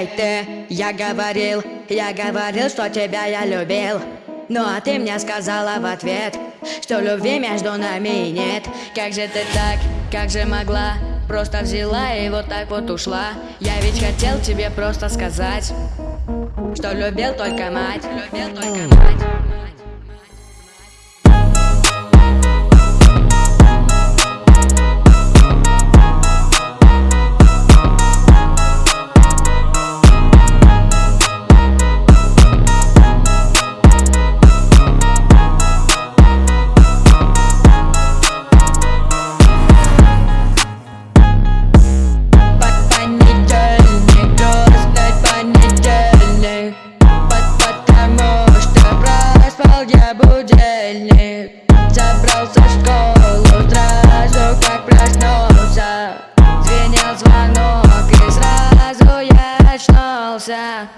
Эй, ты, я говорил, я говорил, что тебя я любил. Ну а ты мне сказала в ответ, что любви между нами нет. Как же ты так, как же могла, просто взяла и вот так вот ушла. Я ведь хотел тебе просто сказать, что любил только мать Любил только мать будильник Забрался в школу сразу как проснулся Звенел звонок и сразу я очнулся